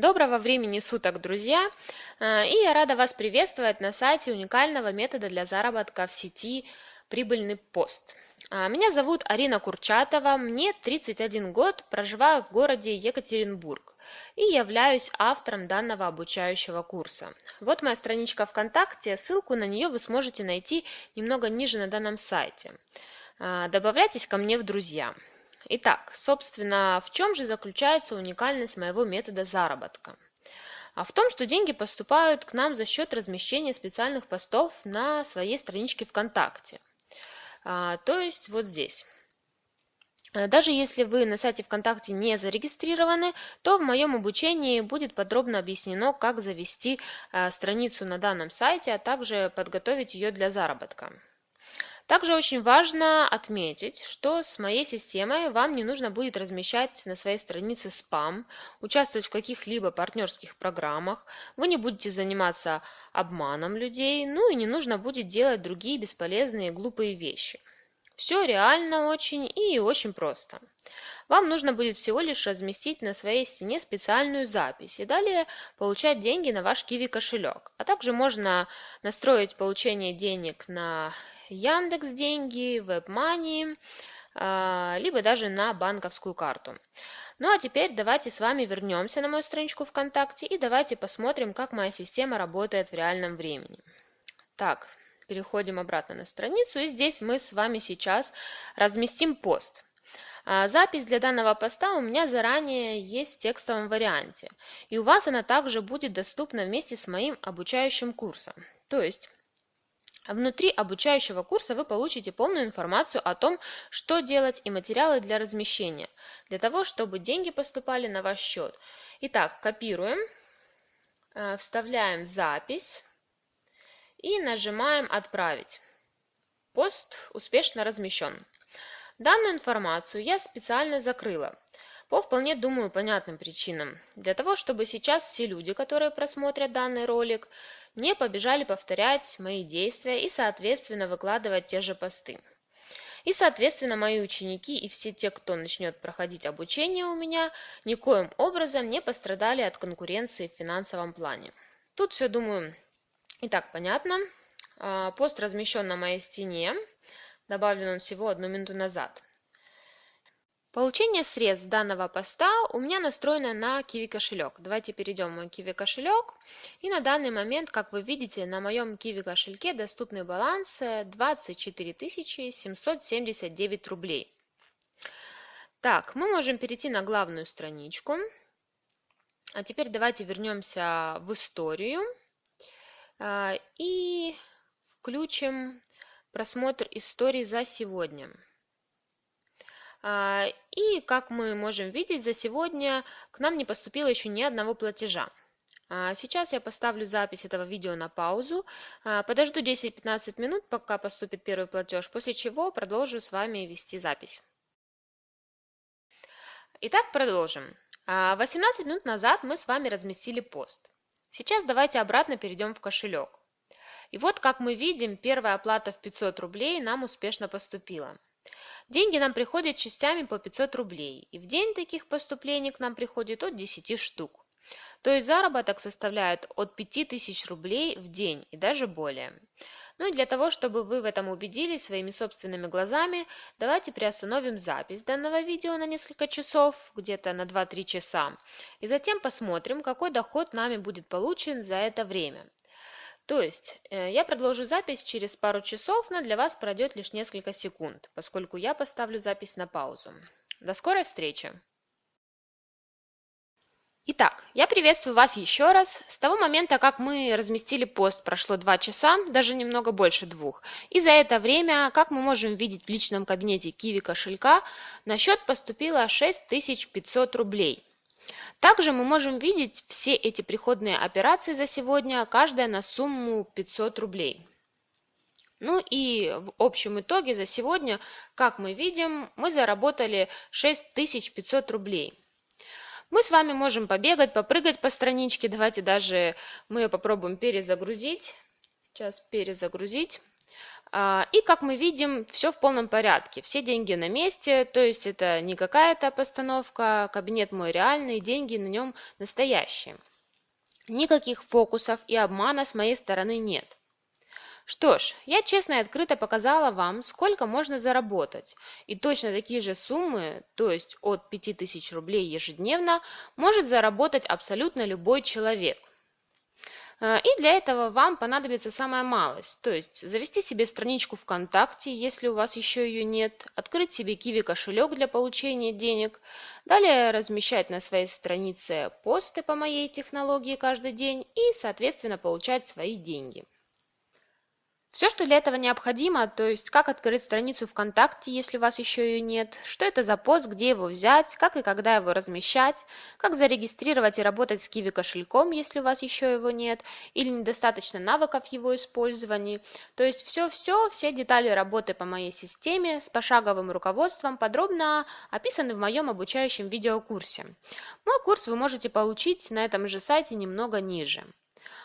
Доброго времени суток, друзья! А, И я рада вас приветствовать на сайте уникального метода для заработка в сети «Прибыльный пост». А, Меня зовут Арина Курчатова, мне 31 год, проживаю в городе Екатеринбург и являюсь автором данного обучающего курса. Вот моя страничка ВКонтакте, ссылку на нее вы сможете найти немного ниже на данном сайте. А, Добавляйтесь ко мне в друзья. Итак, собственно, в чем же заключается уникальность моего метода заработка? А в том, что деньги поступают к нам за счет размещения специальных постов на своей страничке ВКонтакте. А, то есть вот здесь. А, Даже если вы на сайте ВКонтакте не зарегистрированы, то в моем обучении будет подробно объяснено, как завести а, страницу на данном сайте, а также подготовить ее для заработка. Также очень важно отметить, что с моей системой вам не нужно будет размещать на своей странице спам, участвовать в каких-либо партнерских программах, вы не будете заниматься обманом людей, ну и не нужно будет делать другие бесполезные глупые вещи. Все реально очень и очень просто. Вам нужно будет всего лишь разместить на своей стене специальную запись и далее получать деньги на ваш Kiwi кошелек. А также можно настроить получение денег на Яндекс деньги, WebMoney, а, либо даже на банковскую карту. Ну а теперь давайте с вами вернемся на мою страничку ВКонтакте и давайте посмотрим, как моя система работает в реальном времени. Так, переходим обратно на страницу и здесь мы с вами сейчас разместим пост. А, запись для данного поста у меня заранее есть в текстовом варианте. И у вас она также будет доступна вместе с моим обучающим курсом. То есть Внутри обучающего курса вы получите полную информацию о том, что делать и материалы для размещения, для того, чтобы деньги поступали на ваш счет. Итак, копируем, э, вставляем запись и нажимаем «Отправить». Пост успешно размещен. Данную информацию я специально закрыла по вполне, думаю, понятным причинам. Для того, чтобы сейчас все люди, которые просмотрят данный ролик, не побежали повторять мои действия и, соответственно, выкладывать те же посты. И, соответственно, мои ученики и все те, кто начнет проходить обучение у меня, никоим образом не пострадали от конкуренции в финансовом плане. Тут все, думаю, и так понятно. А, пост размещен на моей стене. Добавлен он всего одну минуту назад. Получение средств данного поста у меня настроено на Kiwi кошелек. Давайте перейдем в мой Kiwi кошелек. И на данный момент, как вы видите, на моем Kiwi кошельке доступный баланс 24 779 рублей. Так, мы можем перейти на главную страничку. А теперь давайте вернемся в историю и включим просмотр истории за сегодня. А, и, как мы можем видеть, за сегодня к нам не поступило еще ни одного платежа. А, сейчас я поставлю запись этого видео на паузу, а, подожду 10-15 минут, пока поступит первый платеж, после чего продолжу с вами вести запись. Итак, продолжим. 18 минут назад мы с вами разместили пост. Сейчас давайте обратно перейдем в кошелек. И вот, как мы видим, первая оплата в 500 рублей нам успешно поступила. Деньги нам приходят частями по 500 рублей, и в день таких поступлений к нам приходит от 10 штук. То есть заработок составляет от 5000 рублей в день и даже более. Ну и для того, чтобы вы в этом убедились своими собственными глазами, давайте приостановим запись данного видео на несколько часов, где-то на 2-3 часа, и затем посмотрим, какой доход нами будет получен за это время. То есть э, я продолжу запись через пару часов, но для вас пройдет лишь несколько секунд, поскольку я поставлю запись на паузу. До скорой встречи! Итак, я приветствую вас еще раз. С того момента, как мы разместили пост, прошло 2 часа, даже немного больше двух. И за это время, как мы можем видеть в личном кабинете Kiwi кошелька, на счет поступило 6500 рублей. Также мы можем видеть все эти приходные операции за сегодня, каждая на сумму 500 рублей. Ну и в общем итоге за сегодня, как мы видим, мы заработали 6500 рублей. Мы с вами можем побегать, попрыгать по страничке. Давайте даже мы ее попробуем перезагрузить. Сейчас перезагрузить. А, и как мы видим, все в полном порядке, все деньги на месте, то есть это не какая-то постановка, кабинет мой реальный, деньги на нем настоящие. Никаких фокусов и обмана с моей стороны нет. Что ж, я честно и открыто показала вам, сколько можно заработать. И точно такие же суммы, то есть от 5000 рублей ежедневно, может заработать абсолютно любой человек. А, и для этого вам понадобится самая малость, то есть завести себе страничку ВКонтакте, если у вас еще ее нет, открыть себе Киви кошелек для получения денег, далее размещать на своей странице посты по моей технологии каждый день и, соответственно, получать свои деньги. Все, что для этого необходимо, то есть как открыть страницу ВКонтакте, если у вас еще ее нет, что это за пост, где его взять, как и когда его размещать, как зарегистрировать и работать с Kiwi кошельком, если у вас еще его нет, или недостаточно навыков его использования. То есть все-все, все детали работы по моей системе с пошаговым руководством подробно описаны в моем обучающем видеокурсе. Мой курс вы можете получить на этом же сайте немного ниже.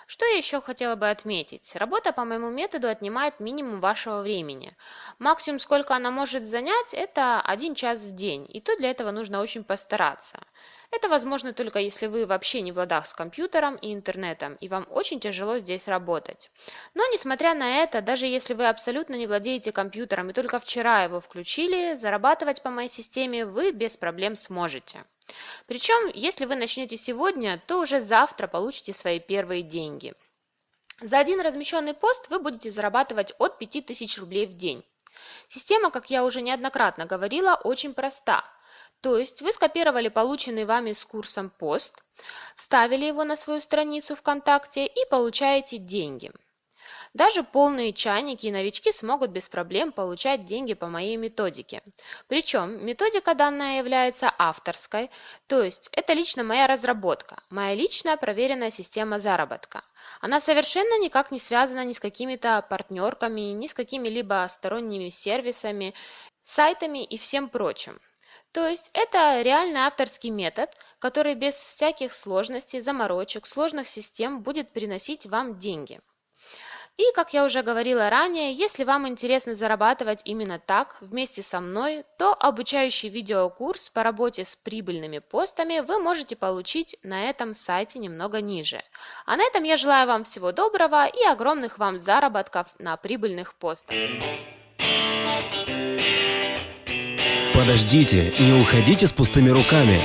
Что я еще хотела бы отметить? Работа по моему методу отнимает минимум вашего времени. Максимум, сколько она может занять, это один час в день, и то для этого нужно очень постараться. Это возможно только если вы вообще не в ладах с компьютером и интернетом, и вам очень тяжело здесь работать. Но несмотря на это, даже если вы абсолютно не владеете компьютером и только вчера его включили, зарабатывать по моей системе вы без проблем сможете. Причем, если вы начнете сегодня, то уже завтра получите свои первые деньги. За один размещенный пост вы будете зарабатывать от 5000 рублей в день. Система, как я уже неоднократно говорила, очень проста. То есть вы скопировали полученный вами с курсом пост, вставили его на свою страницу ВКонтакте и получаете деньги. Даже полные чайники и новички смогут без проблем получать деньги по моей методике. Причем методика данная является авторской, то есть это лично моя разработка, моя личная проверенная система заработка. Она совершенно никак не связана ни с какими-то партнерками, ни с какими-либо сторонними сервисами, сайтами и всем прочим. То есть это реальный авторский метод, который без всяких сложностей, заморочек, сложных систем будет приносить вам деньги. И, как я уже говорила ранее, если вам интересно зарабатывать именно так, вместе со мной, то обучающий видеокурс по работе с прибыльными постами вы можете получить на этом сайте немного ниже. А на этом я желаю вам всего доброго и огромных вам заработков на прибыльных постах. Подождите, не уходите с пустыми руками.